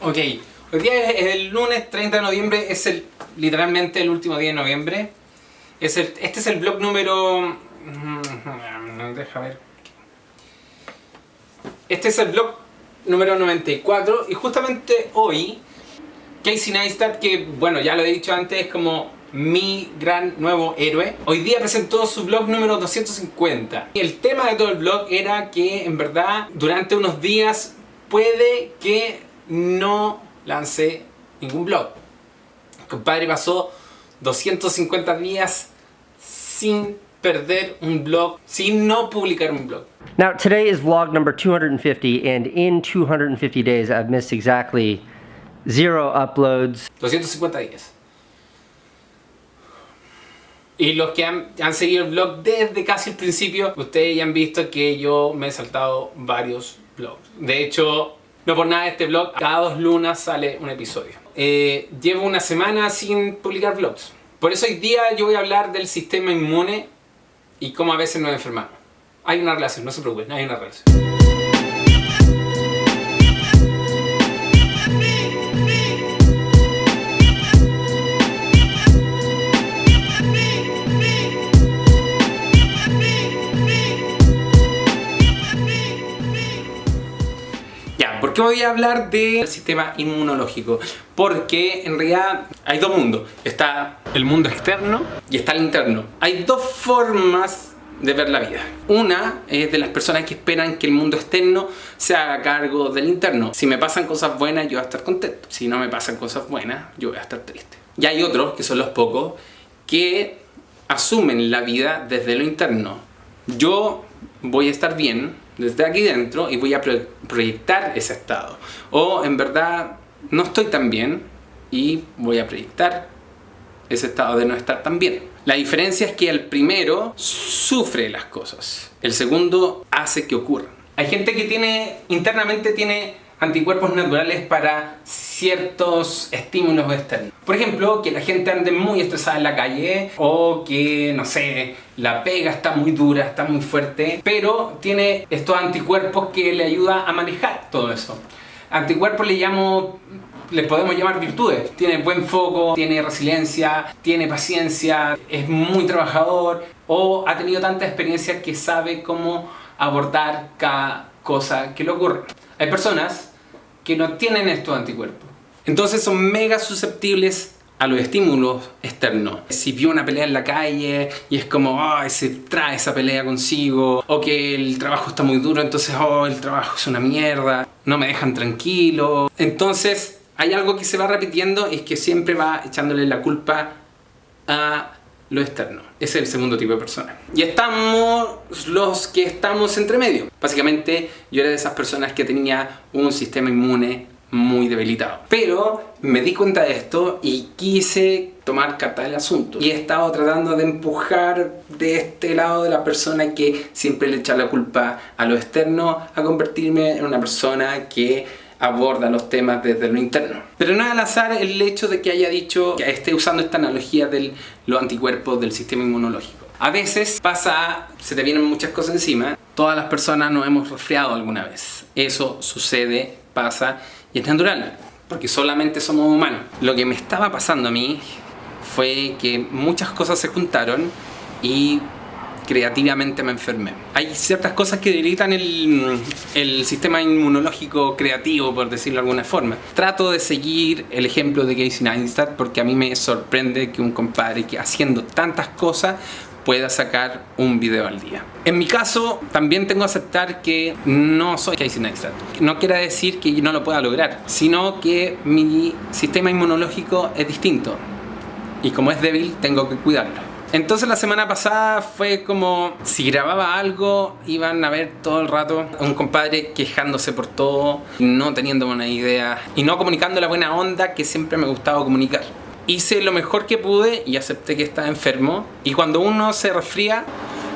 Ok, hoy día es el lunes 30 de noviembre, es el literalmente el último día de noviembre. Es el, este es el blog número... mm, Deja ver. Este es el blog número 94 y justamente hoy Casey Neistat, que bueno, ya lo he dicho antes, es como mi gran nuevo héroe. Hoy día presentó su blog número 250. Y el tema de todo el blog era que en verdad durante unos días puede que no lance ningún blog. El compadre pasó 250 días sin perder un blog, sin no publicar un blog. Now, today is vlog number 250, and in 250 days, I've missed exactly zero uploads. 250 días. Y los que han, han seguido el blog desde casi el principio, ustedes ya han visto que yo me he saltado varios blogs. De hecho, no por nada este blog, cada dos lunas sale un episodio. Eh, llevo una semana sin publicar vlogs. Por eso hoy día yo voy a hablar del sistema inmune y cómo a veces nos enfermamos. Hay una relación, no se preocupen, hay una relación. Ya, ¿por qué voy a hablar del sistema inmunológico? Porque en realidad hay dos mundos. Está el mundo externo y está el interno. Hay dos formas de ver la vida. Una es de las personas que esperan que el mundo externo se haga cargo del interno. Si me pasan cosas buenas, yo voy a estar contento. Si no me pasan cosas buenas, yo voy a estar triste. Y hay otros, que son los pocos, que asumen la vida desde lo interno. Yo voy a estar bien desde aquí dentro y voy a pro- proyectar ese estado. O en verdad no estoy tan bien y voy a proyectar ese estado de no estar tan bien. La diferencia es que el primero sufre las cosas, el segundo hace que ocurran. Hay gente que tiene internamente tiene anticuerpos naturales para ciertos estímulos externos. Por ejemplo, que la gente ande muy estresada en la calle o que, no sé, la pega está muy dura, está muy fuerte, pero tiene estos anticuerpos que le ayuda a manejar todo eso. Anticuerpos le llamo les podemos llamar virtudes. Tiene buen foco, tiene resiliencia, tiene paciencia, es muy trabajador o ha tenido tanta experiencia que sabe cómo abordar cada cosa que le ocurre. Hay personas que no tienen estos anticuerpos. Entonces son mega susceptibles a los estímulos externos. Si vio una pelea en la calle y es como, ay, se trae esa pelea consigo, o que el trabajo está muy duro, entonces, oh, el trabajo es una mierda, no me dejan tranquilo. Entonces, hay algo que se va repitiendo es que siempre va echándole la culpa a lo externo. Es el segundo tipo de persona. Y estamos los que estamos entre medio. Básicamente yo era de esas personas que tenía un sistema inmune muy debilitado. Pero me di cuenta de esto y quise tomar carta del asunto. Y he estado tratando de empujar de este lado de la persona que siempre le echa la culpa a lo externo a convertirme en una persona que aborda los temas desde lo interno. Pero no es al azar el hecho de que haya dicho que esté usando esta analogía de los anticuerpos del sistema inmunológico. A veces pasa, se te vienen muchas cosas encima. Todas las personas nos hemos resfriado alguna vez. Eso sucede, pasa y es natural, porque solamente somos humanos. Lo que me estaba pasando a mí fue que muchas cosas se juntaron y creativamente me enfermé. Hay ciertas cosas que debilitan el, sistema inmunológico creativo, por decirlo de alguna forma. Trato de seguir el ejemplo de Casey Neistat porque a mí me sorprende que un compadre que haciendo tantas cosas pueda sacar un video al día. En mi caso, también tengo que aceptar que no soy Casey Neistat. No quiere decir que no lo pueda lograr, sino que mi sistema inmunológico es distinto. Y como es débil, tengo que cuidarlo. Entonces la semana pasada fue como si grababa algo iban a ver todo el rato un compadre quejándose por todo, no teniendo buena idea y no comunicando la buena onda que siempre me gustaba comunicar. Hice lo mejor que pude y acepté que estaba enfermo y cuando uno se resfría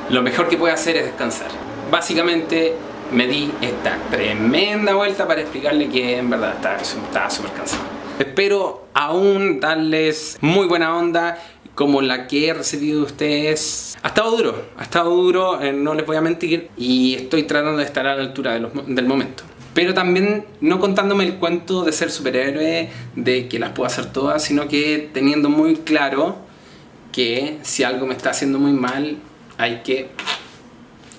lo mejor que puede hacer es descansar. Básicamente me di esta tremenda vuelta para explicarle que en verdad estaba estaba súper cansado. Espero aún darles muy buena onda como la que he recibido de ustedes. Ha estado duro, ha estado duro, eh, no les voy a mentir, y estoy tratando de estar a la altura del momento. pero también no contándome el cuento de ser superhéroe, de que las puedo hacer todas, sino que teniendo muy claro que si algo me está haciendo muy mal, hay que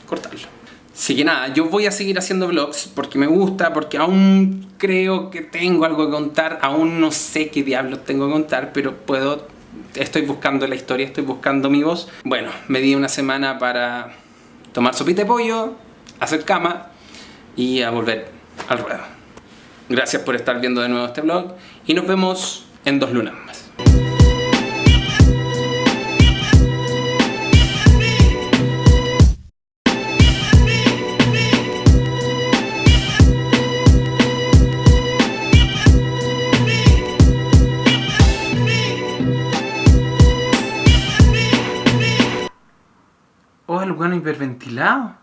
cortarlo. Así que nada, yo voy a seguir haciendo vlogs porque me gusta, porque aún creo que tengo algo que contar, aún no sé qué diablos tengo que contar, pero puedo, estoy buscando la historia, estoy buscando mi voz. Bueno, me di una semana para tomar sopita de pollo, hacer cama y a volver al ruedo. Gracias por estar viendo de nuevo este vlog y nos vemos en dos lunas más. Bueno hiperventilado.